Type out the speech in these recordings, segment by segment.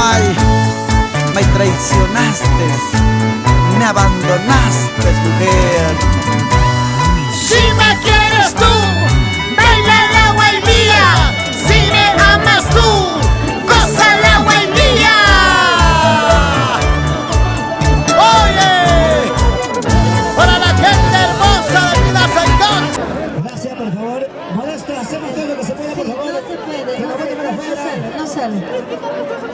mal, me traicionaste, me abandonaste, mujer. Si me quieres tú, baila el agua y mía. Si me amas tú, goza el agua y mía. Oye, para la gente hermosa de Vida Saitón. Gracias, por favor. Modesto, hacemos todo lo que se pueda, por favor. No se puede, no, no sale, no sale.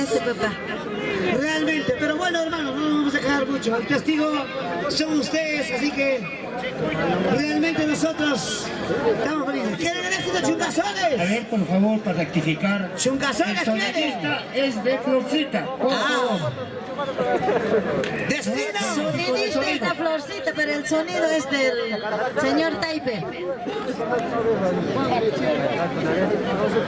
A. Gracias, papá. Realmente, pero bueno hermano, no nos vamos a quejar mucho. El testigo son ustedes, así que realmente nosotros estamos felices. ¿Quieren el éxito A chungazones? ver, por favor, para rectificar. Chungazones El quieren. sonidista es de Florcita. Por favor. Destino. Sonidista es la florcita, pero el sonido es del señor Taipe.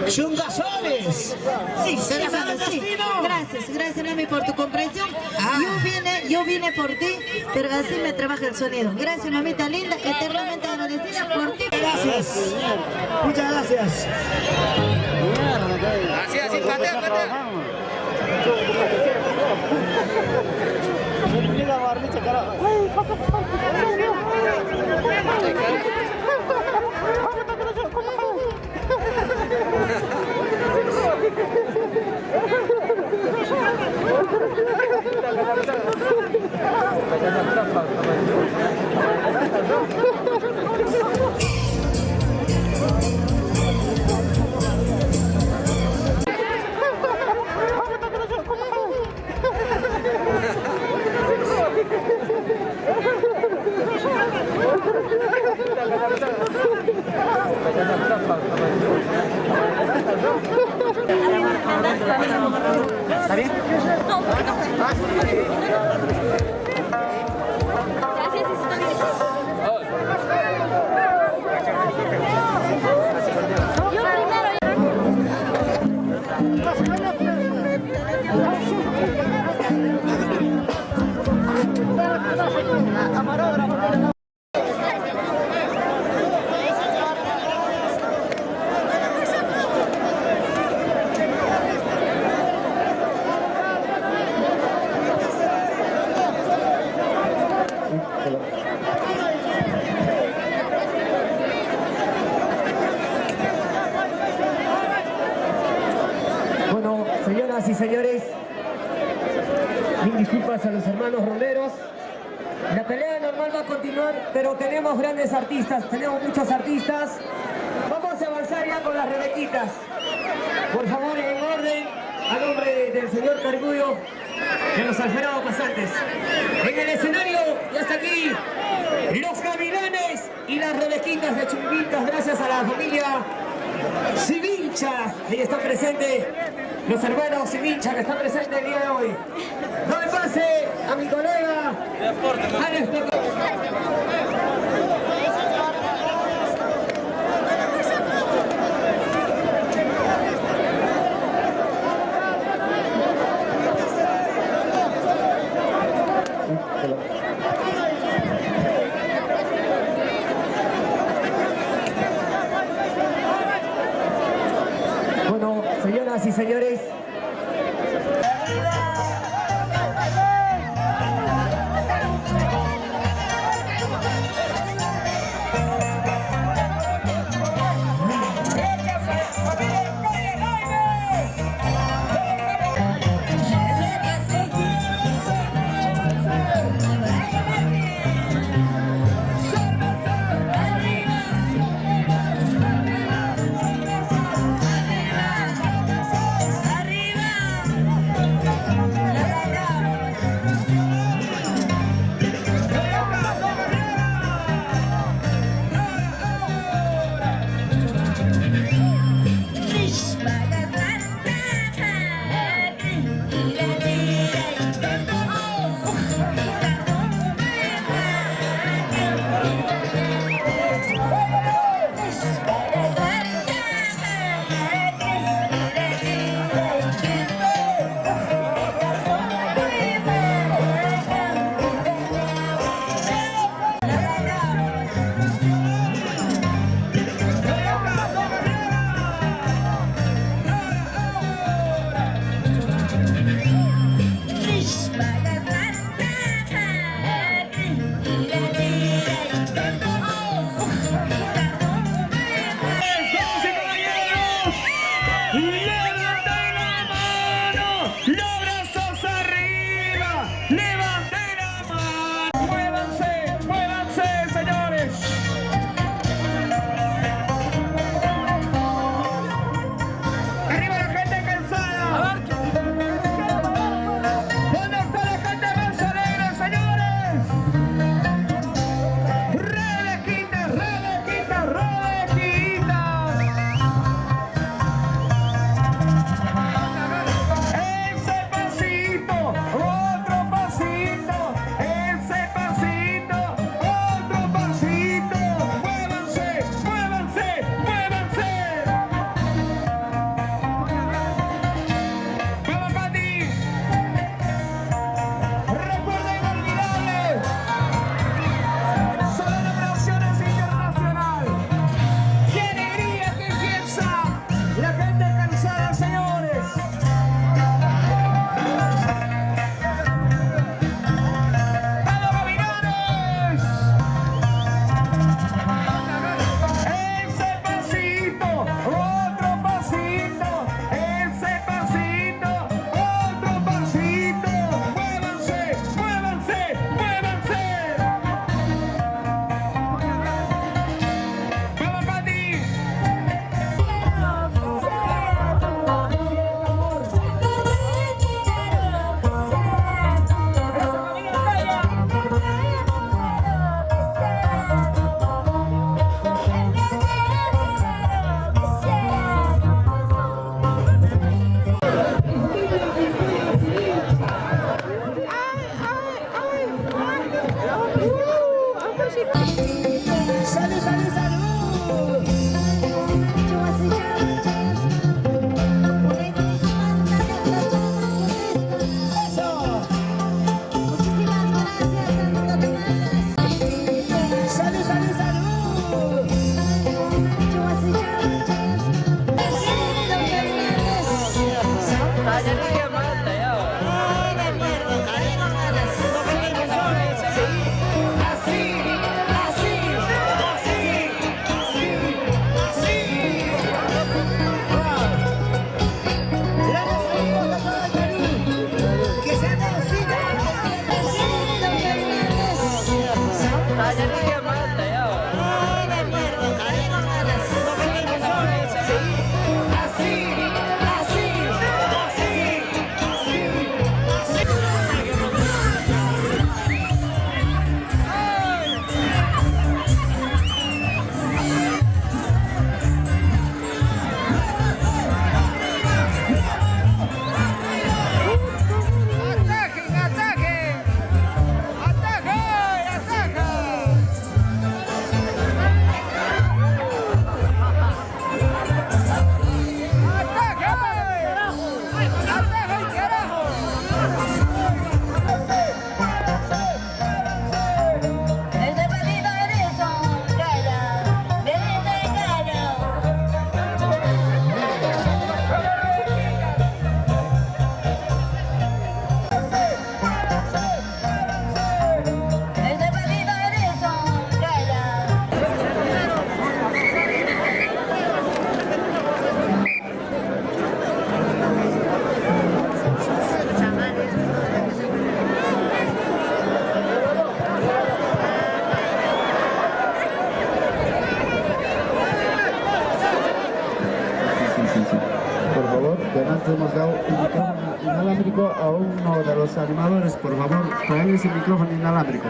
Chungazones. Sí, ¿Se la sí, sabe el sí. destino? Gracias, gracias Nami por tu comprensión. Ah. Yo vine, yo vine por ti, pero así me trabaja el sonido. Gracias mamita linda, eternamente agradecida por ti. Gracias. Muchas gracias. Así, así, patea, patea. Bueno, señores, mil disculpas a los hermanos romeros. La pelea normal va a continuar, pero tenemos grandes artistas, tenemos muchos artistas. Vamos a avanzar ya con las rebequitas. Por favor, en orden, a nombre del señor Cargullo, de los alferados pasantes. En el escenario, y hasta aquí, los gavilanes y las rebequitas de Chumbitas, gracias a la familia Sivincha, ahí está presente los hermanos Sivincha que están presentes el día de hoy. No me pase a mi colega. Alex Peco- Never Salut, salut, salut Tá de alegria. Animadores. Por favor, traen ese micrófono inalámbrico.